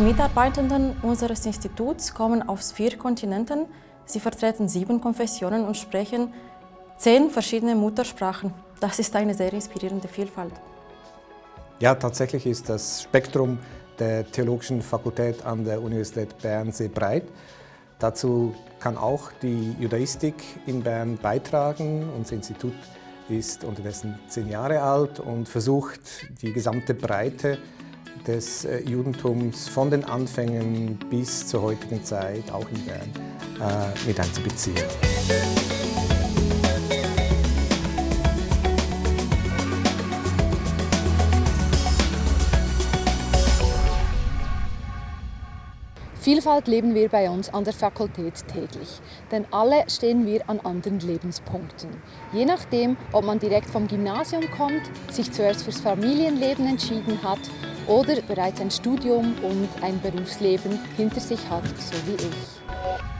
Mitarbeitenden unseres Instituts kommen aus vier Kontinenten. Sie vertreten sieben Konfessionen und sprechen zehn verschiedene Muttersprachen. Das ist eine sehr inspirierende Vielfalt. Ja, tatsächlich ist das Spektrum der Theologischen Fakultät an der Universität Bern sehr breit. Dazu kann auch die Judaistik in Bern beitragen. Unser Institut ist unterdessen zehn Jahre alt und versucht, die gesamte Breite des äh, Judentums von den Anfängen bis zur heutigen Zeit, auch in Bern, äh, mit einzubeziehen. Vielfalt leben wir bei uns an der Fakultät täglich, denn alle stehen wir an anderen Lebenspunkten. Je nachdem, ob man direkt vom Gymnasium kommt, sich zuerst fürs Familienleben entschieden hat oder bereits ein Studium und ein Berufsleben hinter sich hat, so wie ich.